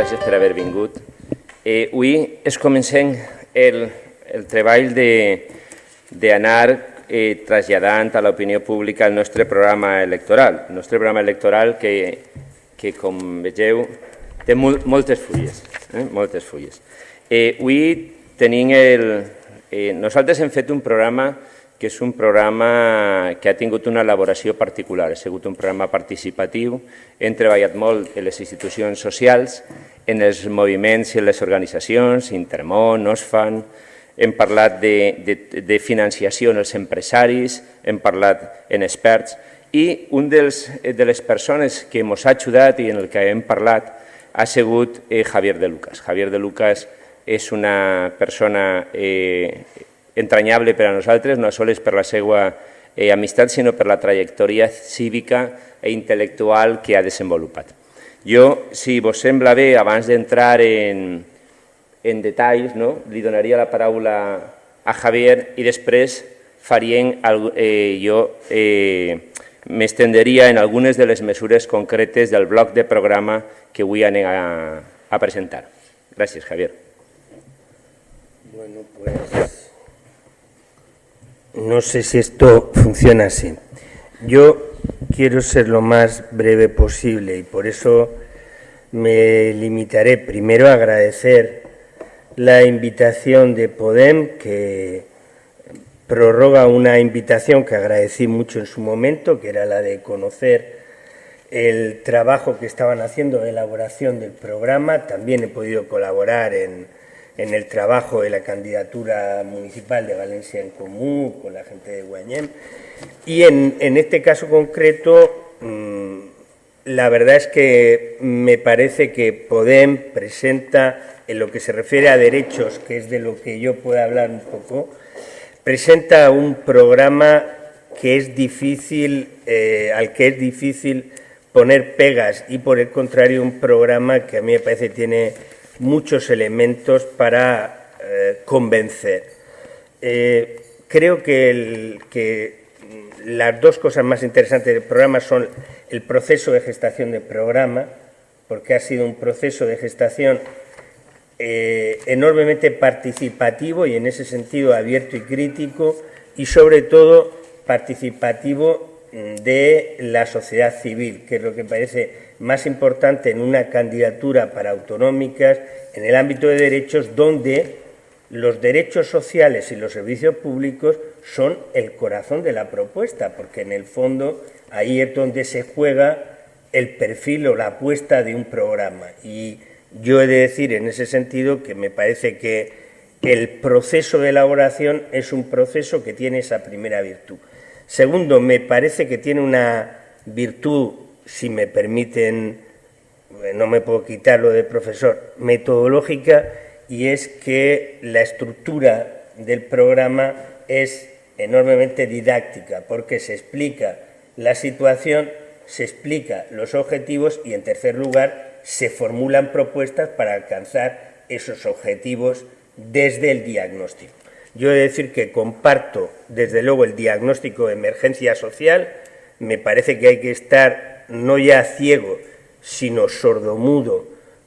gràcies per haver vingut. Eh, avui es comencem el, el treball d'anar eh, traslladant a l'opinió pública el nostre programa electoral. El nostre programa electoral que, que com vegeu, té mol, moltes fulles. Eh, moltes fulles. Eh, avui tenim el... Eh, nosaltres hem fet un programa que és un programa que ha tingut una elaboració particular. Ha sigut un programa participatiu, hem treballat molt en les institucions socials, en els moviments i en les organitzacions, Intermón, OSFAN, hem parlat de, de, de financiació en els empresaris, hem parlat en experts, i un dels, de les persones que ens ha ajudat i en el que hem parlat ha sigut eh, Javier de Lucas. Javier de Lucas és una persona eh, entranyable per a nosaltres, no sols per la seva eh, amistat, sinó per la trajectòria cívica i intel·lectual que ha desenvolupat. Jo, si vos sembla bé, abans d'entrar en, en detalls, no? li donaria la paraula a Javier i després farien, eh, jo eh, m'estenderia en algunes de les mesures concretes del bloc de programa que avui anem a, a presentar. Gràcies, Javier. Bueno, pues no sé si esto funciona así. Yo quiero ser lo más breve posible y por eso me limitaré primero a agradecer la invitación de Podem, que prorroga una invitación que agradecí mucho en su momento, que era la de conocer el trabajo que estaban haciendo de elaboración del programa. También he podido colaborar en en el trabajo de la candidatura municipal de Valencia en Común, con la gente de Guañem. Y en, este caso concreto, mm, la verdad es que me parece que Podem presenta, en lo que se refiere a derechos, que es de lo que yo puedo hablar un poco, presenta un programa que es difícil, eh, al que es difícil poner pegas y por el contrario un programa que a mí me parece tiene muchos elementos para eh, convencer. Eh, creo que, las dos cosas más interesantes del programa son el proceso de gestación del programa, porque ha sido un proceso de gestación eh, enormemente participativo y en ese sentido abierto y crítico, y sobre todo participativo mm, de la sociedad civil, que es lo que parece más importante en una candidatura para autonómicas en el ámbito de derechos donde los derechos sociales y los servicios públicos son el corazón de la propuesta, porque en el fondo ahí es donde se juega el perfil o la apuesta de un programa. Y yo he de decir en ese sentido que me parece que el proceso de elaboración es un proceso que tiene esa primera virtud. Segundo, me parece que tiene una virtud si me permiten, eh, no me puedo quitar lo de profesor, metodológica, y es que la estructura del programa es enormemente didáctica, porque se explica la situación, se explica los objetivos y, en tercer lugar, se formulan propuestas para alcanzar esos objetivos desde el diagnóstico. Yo he de decir que comparto, desde luego, el diagnóstico de emergencia social. Me parece que hay que estar no ya ciego, sino sordomudo.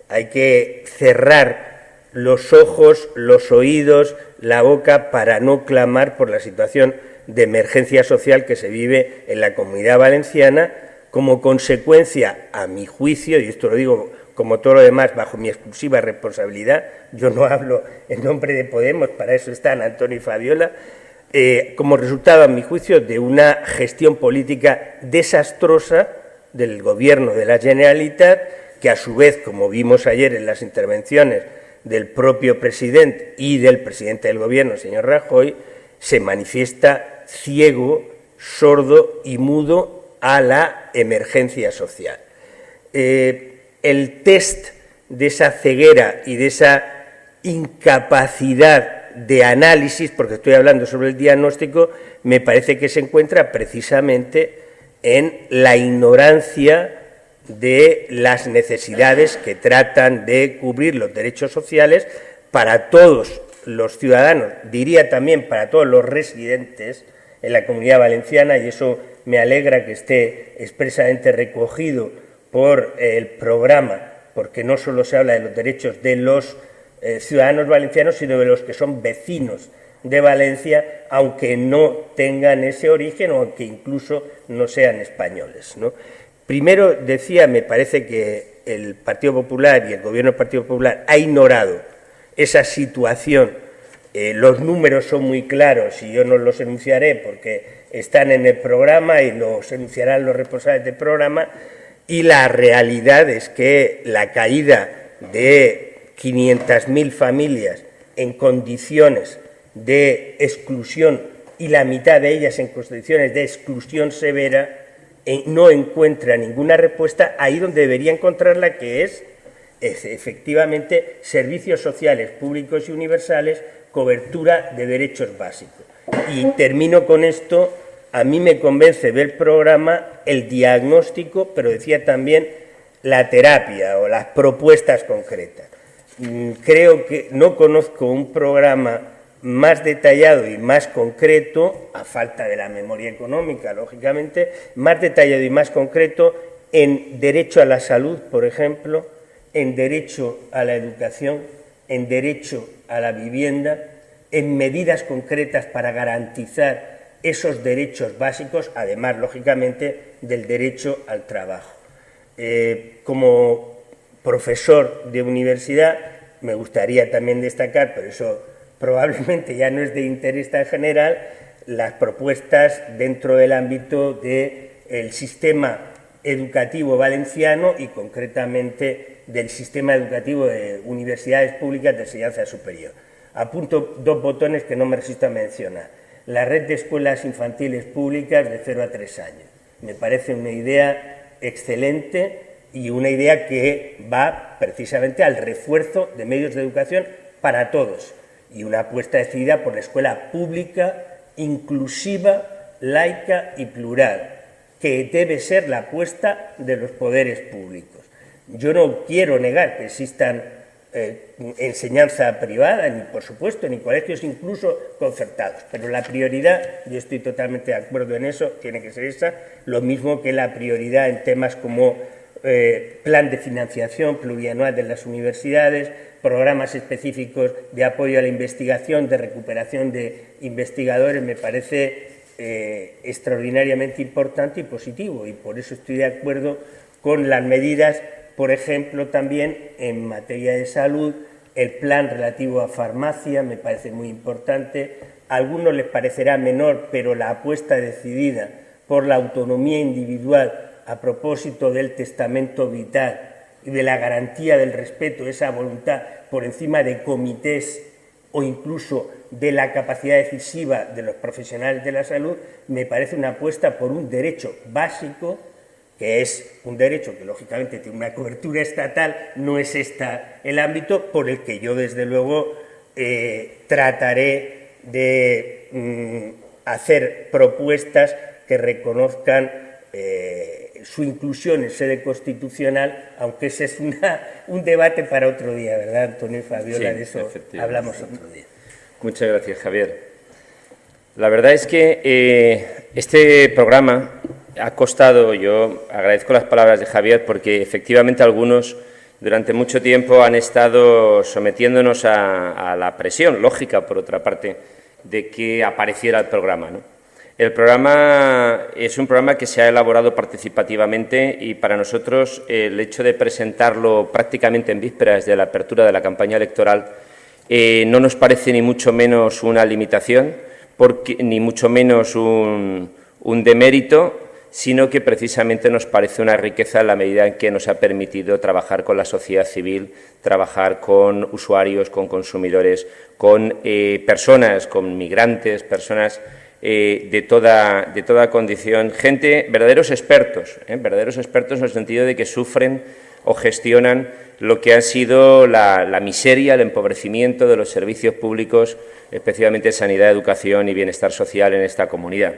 Hay que cerrar los ojos, los oídos, la boca para no clamar por la situación de emergencia social que se vive en la comunidad valenciana como consecuencia, a mi juicio, y esto lo digo como todo lo demás bajo mi exclusiva responsabilidad, yo no hablo en nombre de Podemos, para eso están Antonio y Fabiola, eh, como resultado, a mi juicio, de una gestión política desastrosa del Gobierno de la Generalitat, que a su vez, como vimos ayer en las intervenciones del propio presidente y del presidente del Gobierno, señor Rajoy, se manifiesta ciego, sordo y mudo a la emergencia social. Eh, el test de esa ceguera y de esa incapacidad de análisis, porque estoy hablando sobre el diagnóstico, me parece que se encuentra precisamente en la ignorancia de las necesidades que tratan de cubrir los derechos sociales para todos los ciudadanos, diría también para todos los residentes en la comunidad valenciana, y eso me alegra que esté expresamente recogido por el programa porque no solo se habla de los derechos de los eh, ciudadanos valencianos, sino de los que son vecinos de Valencia, aunque no tengan ese origen o aunque incluso no sean españoles. Primero decía, me parece que el Partido Popular y el Gobierno del Partido Popular ha ignorado esa situación. Eh, los números son muy claros y yo no los enunciaré porque están en el programa y los enunciarán los responsables del programa. Y la realidad es que la caída de 500.000 familias en condiciones de exclusión y la mitad de ellas en condiciones de exclusión severa, eh, no encuentra ninguna respuesta ahí donde debería encontrarla, que es, efectivamente servicios sociales públicos y universales, cobertura de derechos básicos. Y termino con esto, a mí me convence del programa el diagnóstico, pero decía también la terapia o las propuestas concretas. Mm, creo que no conozco un programa más detallado y más concreto, a falta de la memoria económica, lógicamente, más detallado y más concreto en derecho a la salud, por ejemplo, en derecho a la educación, en derecho a la vivienda, en medidas concretas para garantizar esos derechos básicos, además, lógicamente, del derecho al trabajo. Eh, como profesor de universidad, me gustaría también destacar, pero eso probablemente ya no es de interés tan general las propuestas dentro del ámbito del sistema educativo valenciano y concretamente del sistema educativo de universidades públicas de enseñanza superior. Apunto dos botones que no me resisto a mencionar. La red de escuelas infantiles públicas de 0 a 3 años. Me parece una idea excelente y una idea que va precisamente al refuerzo de medios de educación para todos y una apuesta decidida por la escuela pública, inclusiva, laica y plural, que debe ser la apuesta de los poderes públicos. Yo no quiero negar que existan eh, enseñanza privada, ni por supuesto, ni colegios incluso concertados, pero la prioridad, y estoy totalmente de acuerdo en eso, tiene que ser esa, lo mismo que la prioridad en temas como eh, plan de financiación plurianual de las universidades, programas específicos de apoyo a la investigación, de recuperación de investigadores, me parece eh, extraordinariamente importante y positivo. Y por eso estoy de acuerdo con las medidas, por ejemplo, también en materia de salud, el plan relativo a farmacia me parece muy importante. A algunos les parecerá menor, pero la apuesta decidida por la autonomía individual a propósito del testamento vital y de la garantía del respeto, esa voluntad por encima de comités o incluso de la capacidad decisiva de los profesionales de la salud, me parece una apuesta por un derecho básico, que es un derecho que lógicamente tiene una cobertura estatal, no es esta el ámbito por el que yo desde luego eh, trataré de mm, hacer propuestas que reconozcan eh, su inclusión en sede constitucional, aunque ese es un debate para otro día, ¿verdad, Antonio y Fabiola? de eso hablamos otro día. Muchas gracias, Javier. La verdad es que eh, este programa ha costado, yo agradezco las palabras de Javier, porque efectivamente algunos durante mucho tiempo han estado sometiéndonos a, a la presión lógica, por otra parte, de que apareciera el programa. ¿no? El programa es un programa que se ha elaborado participativamente y para nosotros el hecho de presentarlo prácticamente en vísperas de la apertura de la campaña electoral eh, no nos parece ni mucho menos una limitación, ni mucho menos un, demérito, sino que precisamente nos parece una riqueza en la medida en que nos ha permitido trabajar con la sociedad civil, trabajar con usuarios, con consumidores, con eh, personas, con migrantes, personas eh, de, toda, de toda condición, gente, verdaderos expertos, ¿eh? verdaderos expertos en el sentido de que sufren o gestionan lo que ha sido la, miseria, el empobrecimiento de los servicios públicos, especialmente sanidad, educación y bienestar social en esta comunidad.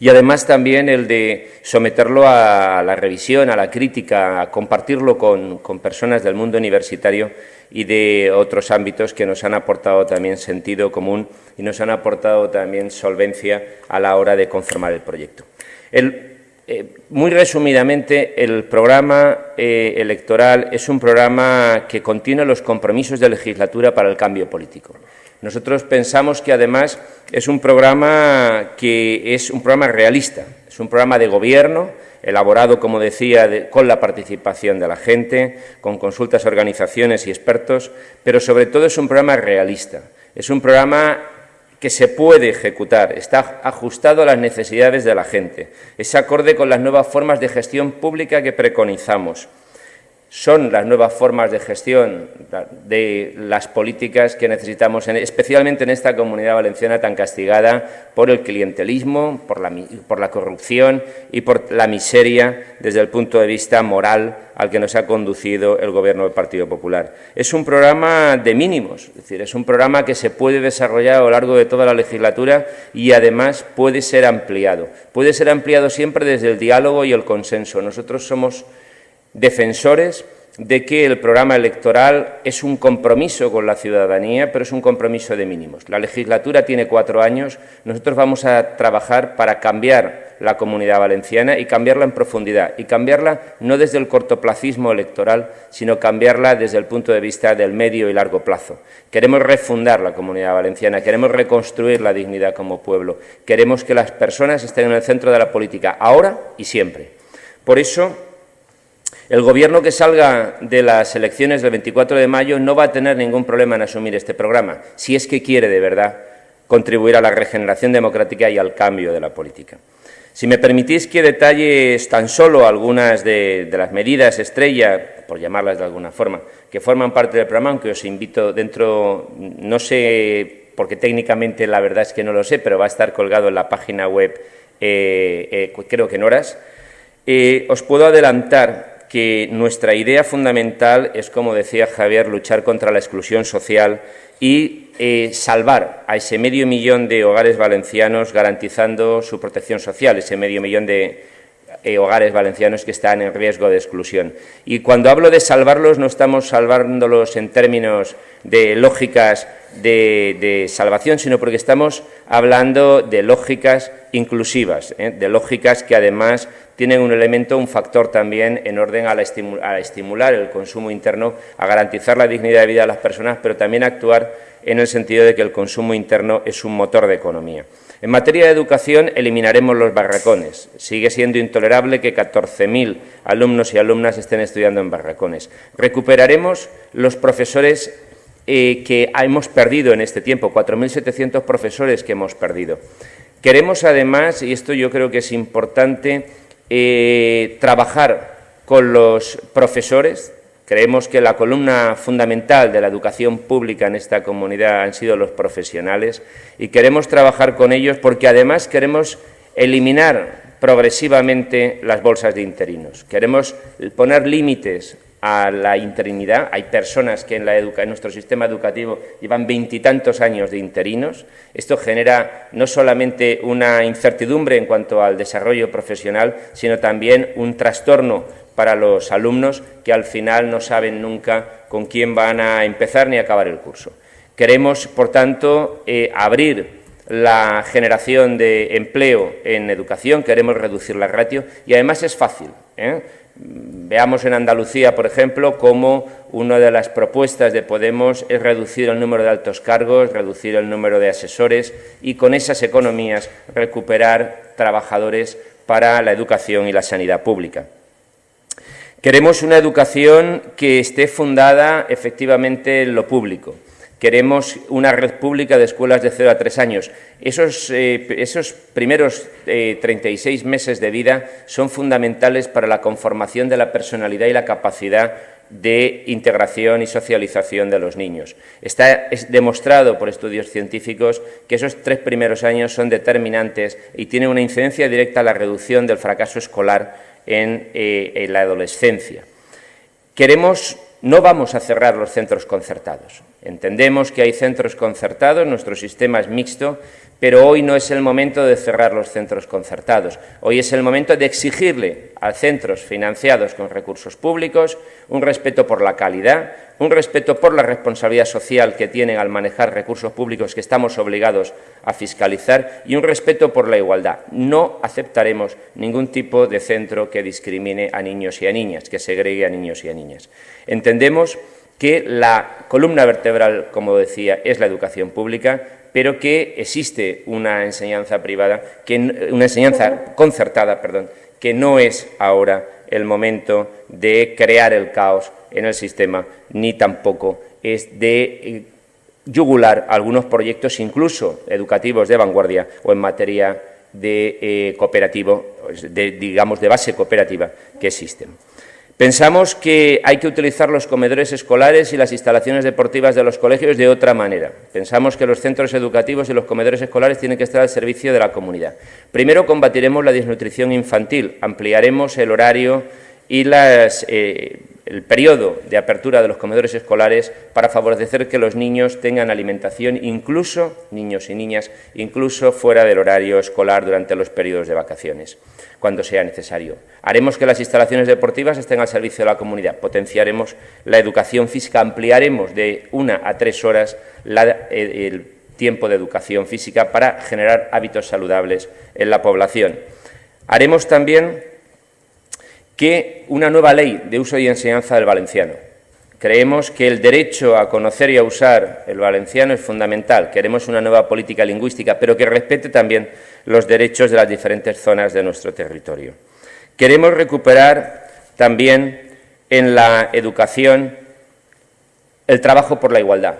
Y además también el de someterlo a la revisión, a la crítica, a compartirlo con, personas del mundo universitario y de otros ámbitos que nos han aportado también sentido común y nos han aportado también solvencia a la hora de conformar el proyecto. Eh, muy resumidamente, el programa eh, electoral es un programa que contiene los compromisos de legislatura para el cambio político. Nosotros pensamos que, además, es un programa que es un programa realista, es un programa de gobierno, elaborado, como decía, con la participación de la gente, con consultas a organizaciones y expertos, pero sobre todo es un programa realista. Es un programa que se puede ejecutar, está ajustado a las necesidades de la gente, es acorde con las nuevas formas de gestión pública que preconizamos. Son las nuevas formas de gestión de las políticas que necesitamos, especialmente en esta comunidad valenciana tan castigada por el clientelismo, por la, corrupción y por la miseria desde el punto de vista moral al que nos ha conducido el Gobierno del Partido Popular. Es un programa de mínimos, es decir, es un programa que se puede desarrollar a lo largo de toda la legislatura y además puede ser ampliado. Puede ser ampliado siempre desde el diálogo y el consenso. Nosotros somos defensores de que el programa electoral es un compromiso con la ciudadanía, pero es un compromiso de mínimos. La legislatura tiene cuatro años, nosotros vamos a trabajar para cambiar la comunidad valenciana y cambiarla en profundidad, y cambiarla no desde el cortoplacismo electoral, sino cambiarla desde el punto de vista del medio y largo plazo. Queremos refundar la comunidad valenciana, queremos reconstruir la dignidad como pueblo, queremos que las personas estén en el centro de la política, ahora y siempre. Por eso, el Gobierno que salga de las elecciones del 24 de mayo no va a tener ningún problema en asumir este programa, si es que quiere de verdad contribuir a la regeneración democrática y al cambio de la política. Si me permitís que detalles tan solo algunas de, las medidas estrella, por llamarlas de alguna forma, que forman parte del programa, aunque os invito dentro, no sé, porque técnicamente la verdad es que no lo sé, pero va a estar colgado en la página web, eh, eh, creo que en horas, eh, os puedo adelantar que nuestra idea fundamental es, como decía Javier, luchar contra la exclusión social y eh, salvar a ese medio millón de hogares valencianos garantizando su protección social, ese medio millón de eh, hogares valencianos que están en riesgo de exclusión. Y cuando hablo de salvarlos no estamos salvándolos en términos de lógicas de, salvación, sino porque estamos hablando de lógicas inclusivas, ¿eh? de lógicas que además tienen un elemento, un factor también en orden a, estimular el consumo interno, a garantizar la dignidad de vida de las personas, pero también actuar en el sentido de que el consumo interno es un motor de economía. En materia de educación eliminaremos los barracones. Sigue siendo intolerable que 14.000 alumnos y alumnas estén estudiando en barracones. Recuperaremos los profesores eh, que hemos perdido en este tiempo, 4.700 profesores que hemos perdido. Queremos además, y esto yo creo que es importante, eh, trabajar con los profesores. Creemos que la columna fundamental de la educación pública en esta comunidad han sido los profesionales y queremos trabajar con ellos porque además queremos eliminar progresivamente las bolsas de interinos. Queremos poner límites a la interinidad. Hay personas que en, nuestro sistema educativo llevan veintitantos años de interinos. Esto genera no solamente una incertidumbre en cuanto al desarrollo profesional, sino también un trastorno para los alumnos que al final no saben nunca con quién van a empezar ni acabar el curso. Queremos, por tanto, eh, abrir la generación de empleo en educación, queremos reducir la ratio y además es fácil. ¿eh? Veamos en Andalucía, por ejemplo, cómo una de las propuestas de Podemos es reducir el número de altos cargos, reducir el número de asesores y con esas economías recuperar trabajadores para la educación y la sanidad pública. Queremos una educación que esté fundada efectivamente en lo público, Queremos una red pública de escuelas de 0 a 3 años. Esos, eh, esos primeros 36 eh, meses de vida son fundamentales para la conformación de la personalidad y la capacidad de integración y socialización de los niños. Está demostrado por estudios científicos que esos tres primeros años son determinantes y tienen una incidencia directa a la reducción del fracaso escolar en, eh, en la adolescencia. Queremos, no vamos a cerrar los centros concertados. Entendemos que hay centros concertados, nuestro sistema es mixto, pero hoy no es el momento de cerrar los centros concertados. Hoy es el momento de exigirle a centros financiados con recursos públicos un respeto por la calidad, un respeto por la responsabilidad social que tienen al manejar recursos públicos que estamos obligados a fiscalizar y un respeto por la igualdad. No aceptaremos ningún tipo de centro que discrimine a niños y a niñas, que segregue a niños y a niñas. Entendemos que la columna vertebral, como decía, es la educación pública, pero que existe una enseñanza privada, que, una enseñanza concertada, perdón, que no es ahora el momento de crear el caos en el sistema, ni tampoco es de eh, yugular algunos proyectos, incluso educativos de vanguardia o en materia de eh, cooperativo, de, digamos, de base cooperativa que existen. Pensamos que hay que utilizar los comedores escolares y las instalaciones deportivas de los colegios de otra manera. Pensamos que los centros educativos y los comedores escolares tienen que estar al servicio de la comunidad. Primero combatiremos la desnutrición infantil, ampliaremos el horario y las eh, el periodo de apertura de los comedores escolares para favorecer que los niños tengan alimentación, incluso niños y niñas, incluso fuera del horario escolar durante los periodos de vacaciones, cuando sea necesario. Haremos que las instalaciones deportivas estén al servicio de la comunidad, potenciaremos la educación física, ampliaremos de una a tres horas eh, el tiempo de educación física para generar hábitos saludables en la población. Haremos también que una nueva ley de uso y enseñanza del valenciano. Creemos que el derecho a conocer y a usar el valenciano es fundamental. Queremos una nueva política lingüística, pero que respete también los derechos de las diferentes zonas de nuestro territorio. Queremos recuperar también en la educación el trabajo por la igualdad.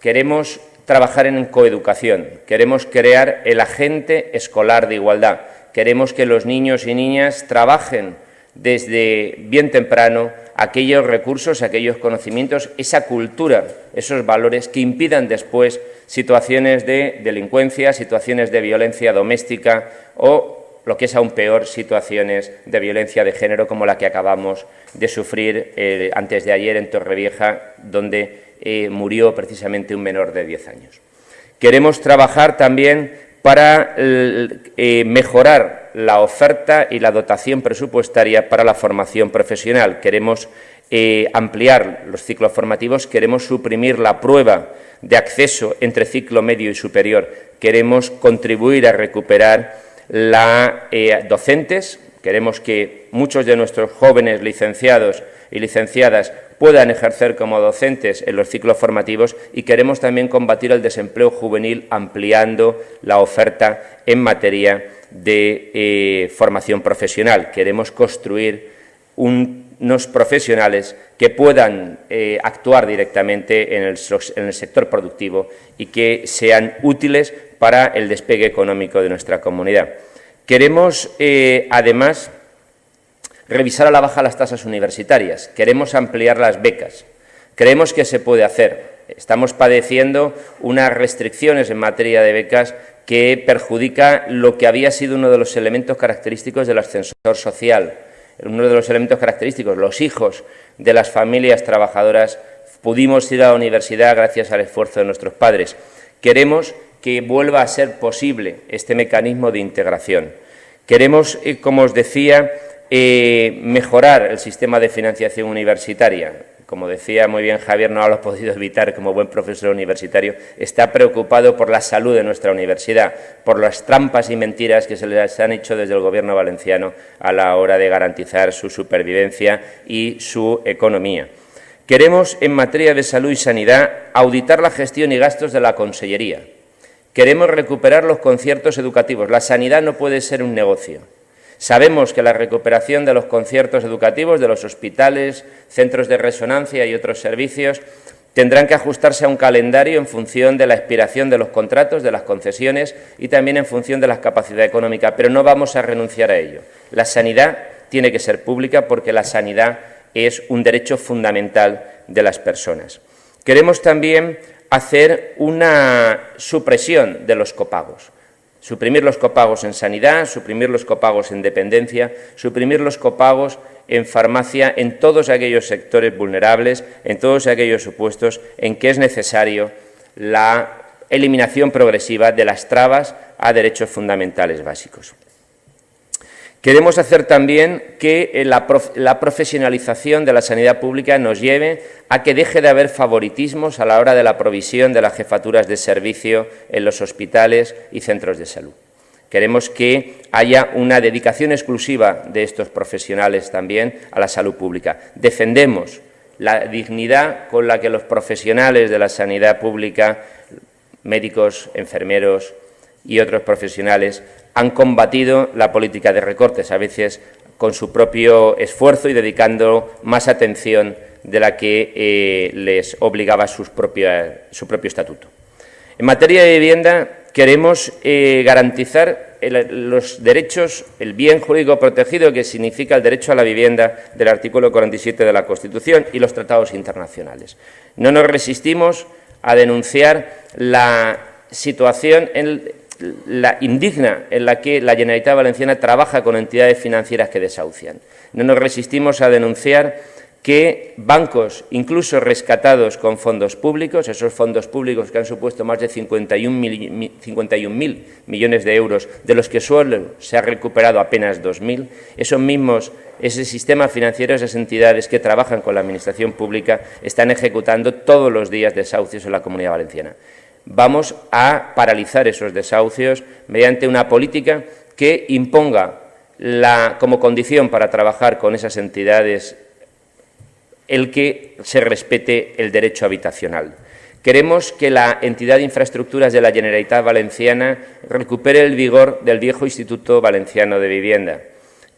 Queremos trabajar en coeducación. Queremos crear el agente escolar de igualdad. Queremos que los niños y niñas trabajen desde bien temprano aquellos recursos, aquellos conocimientos, esa cultura, esos valores que impidan después situaciones de delincuencia, situaciones de violencia doméstica o, lo que es aún peor, situaciones de violencia de género como la que acabamos de sufrir eh, antes de ayer en Torrevieja, donde eh, murió precisamente un menor de 10 años. Queremos trabajar también para eh, mejorar la oferta y la dotación presupuestaria para la formación profesional. Queremos eh, ampliar los ciclos formativos, queremos suprimir la prueba de acceso entre ciclo medio y superior, queremos contribuir a recuperar la eh, docentes, queremos que muchos de nuestros jóvenes licenciados y licenciadas puedan ejercer como docentes en los ciclos formativos y queremos también combatir el desempleo juvenil ampliando la oferta en materia de eh, formación profesional. Queremos construir unos profesionales que puedan eh, actuar directamente en el, sector productivo y que sean útiles para el despegue económico de nuestra comunidad. Queremos, eh, además, revisar a la baja las tasas universitarias, queremos ampliar las becas, creemos que se puede hacer. Estamos padeciendo unas restricciones en materia de becas que perjudica lo que había sido uno de los elementos característicos del ascensor social, uno de los elementos característicos, los hijos de las familias trabajadoras pudimos ir a la universidad gracias al esfuerzo de nuestros padres. Queremos que vuelva a ser posible este mecanismo de integración. Queremos, eh, como os decía, eh, mejorar el sistema de financiación universitaria. Como decía muy bien Javier, no lo ha podido evitar como buen profesor universitario, está preocupado por la salud de nuestra universidad, por las trampas y mentiras que se les han hecho desde el Gobierno valenciano a la hora de garantizar su supervivencia y su economía. Queremos, en materia de salud y sanidad, auditar la gestión y gastos de la Consellería. Queremos recuperar los conciertos educativos. La sanidad no puede ser un negocio. Sabemos que la recuperación de los conciertos educativos, de los hospitales, centros de resonancia y otros servicios tendrán que ajustarse a un calendario en función de la expiración de los contratos, de las concesiones y también en función de la capacidad económica, pero no vamos a renunciar a ello. La sanidad tiene que ser pública porque la sanidad es un derecho fundamental de las personas. Queremos también hacer una supresión de los copagos. Suprimir los copagos en sanidad, suprimir los copagos en dependencia, suprimir los copagos en farmacia, en todos aquellos sectores vulnerables, en todos aquellos supuestos en que es necesario la eliminación progresiva de las trabas a derechos fundamentales básicos. Queremos hacer también que eh, la, profesionalización de la sanidad pública nos lleve a que deje de haber favoritismos a la hora de la provisión de las jefaturas de servicio en los hospitales y centros de salud. Queremos que haya una dedicación exclusiva de estos profesionales también a la salud pública. Defendemos la dignidad con la que los profesionales de la sanidad pública, médicos, enfermeros y otros profesionales, han combatido la política de recortes, a veces con su propio esfuerzo y dedicando más atención de la que eh, les obligaba su propio estatuto. En materia de vivienda, queremos eh, garantizar los derechos, el bien jurídico protegido que significa el derecho a la vivienda del artículo 47 de la Constitución y los tratados internacionales. No nos resistimos a denunciar la situación en, la indigna en la que la Generalitat Valenciana trabaja con entidades financieras que desahucian. No nos resistimos a denunciar que bancos, incluso rescatados con fondos públicos, esos fondos públicos que han supuesto más de 51.000 millones de euros, de los que solo se ha recuperado apenas 2.000, esos mismos, ese sistema financiero, esas entidades que trabajan con la Administración pública, están ejecutando todos los días desahucios en la Comunidad Valenciana vamos a paralizar esos desahucios mediante una política que imponga como condición para trabajar con esas entidades el que se respete el derecho habitacional. Queremos que la entidad de infraestructuras de la Generalitat Valenciana recupere el vigor del viejo Instituto Valenciano de Vivienda.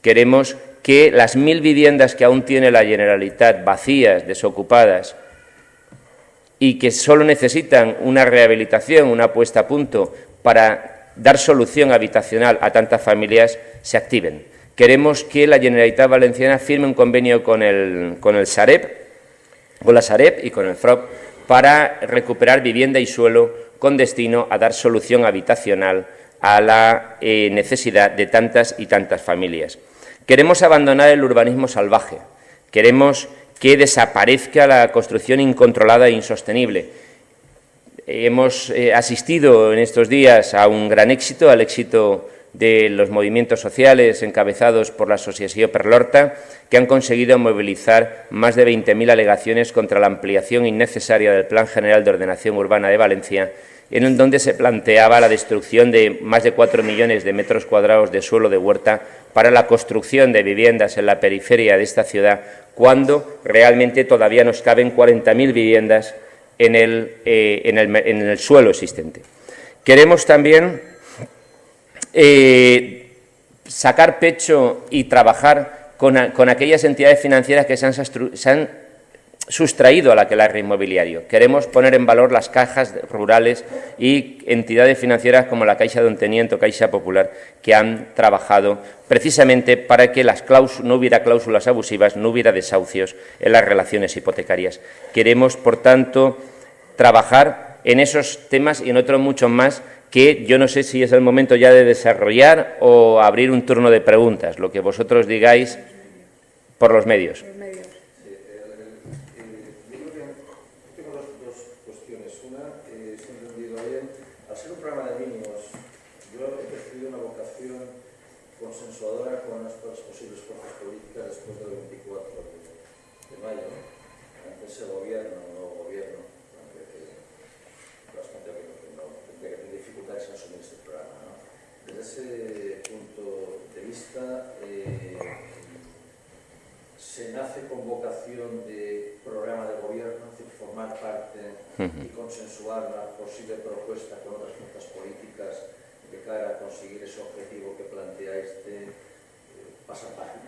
Queremos que las mil viviendas que aún tiene la Generalitat vacías, desocupadas, y que solo necesitan una rehabilitación, una puesta a punto para dar solución habitacional a tantas familias, se activen. Queremos que la Generalitat Valenciana firme un convenio con el, con el Sareb, con la Sareb y con el FROP para recuperar vivienda y suelo con destino a dar solución habitacional a la eh, necesidad de tantas y tantas familias. Queremos abandonar el urbanismo salvaje. Queremos que desaparezca la construcción incontrolada e insostenible. Hemos eh, asistido en estos días a un gran éxito, al éxito de los movimientos sociales encabezados por la Asociación Perlorta, que han conseguido movilizar más de 20.000 alegaciones contra la ampliación innecesaria del Plan General de Ordenación Urbana de Valencia, en donde se planteaba la destrucción de más de 4 millones de metros cuadrados de suelo de huerta para la construcción de viviendas en la periferia de esta ciudad, cuando realmente todavía nos caben 40.000 viviendas en el, eh, en, el, suelo existente. Queremos también eh, sacar pecho y trabajar con, aquellas entidades financieras que se han, sustraído a la que la inmobiliario. Queremos poner en valor las cajas rurales y entidades financieras como la Caixa de Onteniento, Caixa Popular, que han trabajado precisamente para que las no hubiera cláusulas abusivas, no hubiera desahucios en las relaciones hipotecarias. Queremos, por tanto, trabajar en esos temas y en otros muchos más que yo no sé si es el momento ya de desarrollar o abrir un turno de preguntas, lo que vosotros digáis por los medios. Y consensuar la posible propuesta con otras fuerzas políticas de cara a conseguir ese objetivo que planteáis de eh, pasar página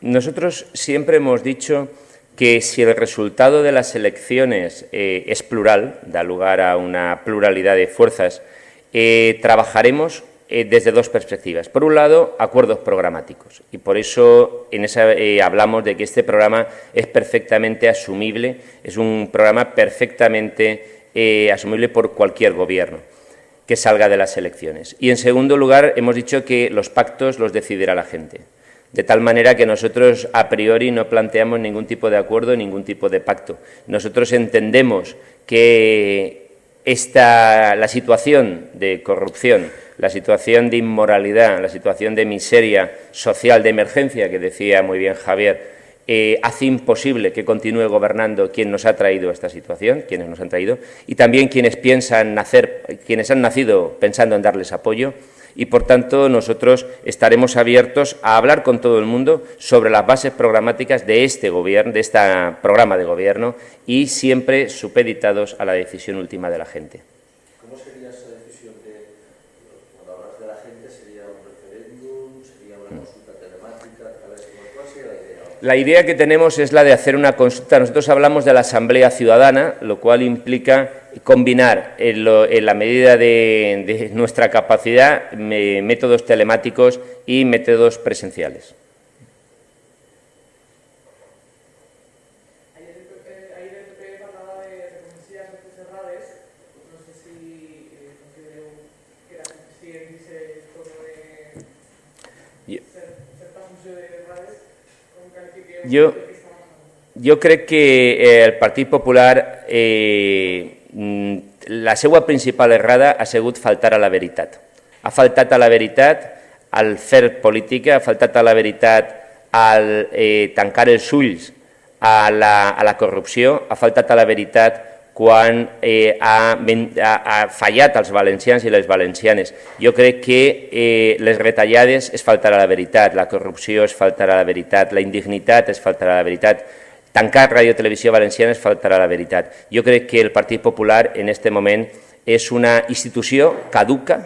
Nosotros siempre hemos dicho que si el resultado de las elecciones eh, es plural, da lugar a una pluralidad de fuerzas, eh, trabajaremos eh, desde dos perspectivas. Por un lado, acuerdos programáticos, y por eso en esa, eh, hablamos de que este programa es perfectamente asumible, es un programa perfectamente eh, asumible por cualquier gobierno. que salga de las elecciones. Y en segundo lugar, hemos dicho que los pactos los decidirá la gente. De tal manera que nosotros a priori no planteamos ningún tipo de acuerdo, ningún tipo de pacto. Nosotros entendemos que esta, la situación de corrupción, la situación de inmoralidad, la situación de miseria social, de emergencia, que decía muy bien Javier, eh, hace imposible que continúe gobernando quien nos ha traído esta situación, quienes nos han traído, y también quienes piensan nacer, quienes han nacido pensando en darles apoyo, y por tanto nosotros estaremos abiertos a hablar con todo el mundo sobre las bases programáticas de este gobierno, de este programa de gobierno, y siempre supeditados a la decisión última de la gente. La idea que tenemos es la de hacer una consulta. Nosotros hablamos de la Asamblea Ciudadana, lo cual implica combinar en, la medida de nuestra capacidad métodos telemáticos y métodos presenciales. Jo, jo crec que eh, el Partit Popular, eh, la seva principal errada ha sigut faltar a la veritat. Ha faltat a la veritat al fer política, ha faltat a la veritat al eh, tancar els ulls a la, a la corrupció, ha faltat a la veritat quan eh, ha, ha, ha fallat als valencians i les valencianes. Jo crec que eh, les retallades és faltar a la veritat, la corrupció és faltar a la veritat, la indignitat és faltar a la veritat, tancar Ràdio Televisió Valenciana és faltar a la veritat. Jo crec que el Partit Popular en aquest moment és una institució caduca,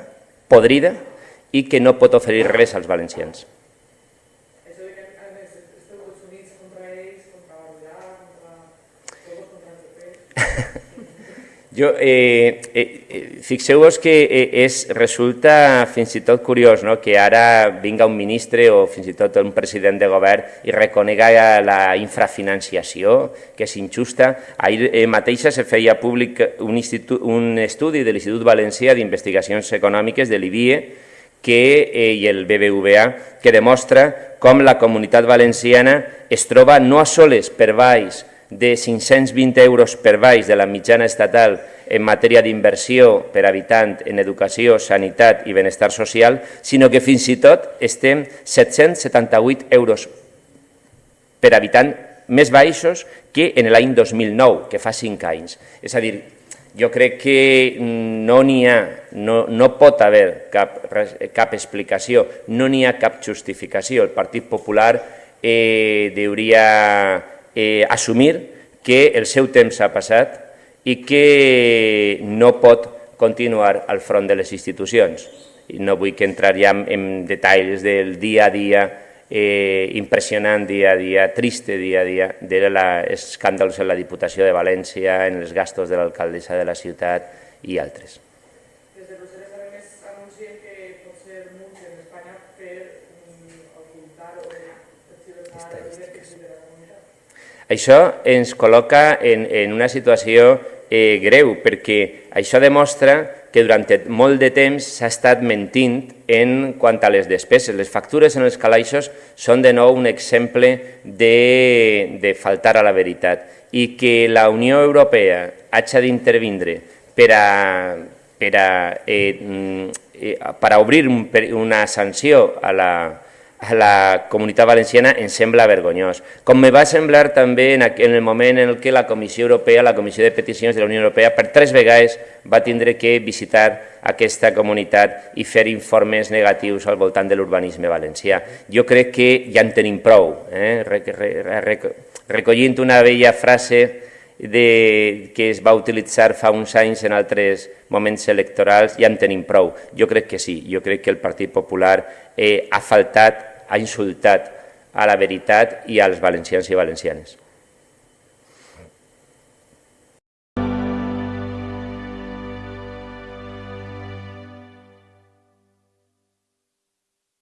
podrida i que no pot oferir res als valencians. Jo, eh, eh, Fixeu-vos que eh, és, resulta fins i tot curiós no? que ara vinga un ministre o fins i tot un president de govern i reconega la infrafinanciació, que és injusta. Ahir eh, mateixa se feia públic un, un estudi de l'Institut Valencià d'Investigacions Econòmiques de l'IBIE que, eh, i el BBVA que demostra com la comunitat valenciana es troba no a soles per baix de 520 euros per baix de la mitjana estatal en matèria d'inversió per habitant en educació, sanitat i benestar social, sinó que fins i tot estem 778 euros per habitant més baixos que en l'any 2009, que fa 5 anys. És a dir, jo crec que no n'hi ha, no, no pot haver cap, cap explicació, no n'hi ha cap justificació. El Partit Popular eh, hauria eh, assumir que el seu temps ha passat i que no pot continuar al front de les institucions. I no vull que entrar ja en, en detalls del dia a dia eh, impressionant dia a dia, triste dia a dia, de els escàndals en la Diputació de València, en els gastos de l'alcaldessa de la ciutat i altres. Això ens col·loca en, en una situació eh, greu, perquè això demostra que durant molt de temps s'ha estat mentint en quant a les despeses. Les factures en els calaixos són de nou un exemple de, de faltar a la veritat i que la Unió Europea hagi d'intervindre per a, per a, eh, mm, eh, per a obrir un, una sanció a la, a la comunitat valenciana em sembla vergonyós. Com me va semblar també en, el moment en què la Comissió Europea, la Comissió de Peticions de la Unió Europea, per tres vegades va tindre que visitar aquesta comunitat i fer informes negatius al voltant de l'urbanisme valencià. Jo crec que ja en tenim prou. Eh? Recollint una vella frase de, que es va utilitzar fa uns anys en altres moments electorals, ja en tenim prou. Jo crec que sí, jo crec que el Partit Popular eh, ha faltat, ha insultat a la veritat i als valencians i valencianes.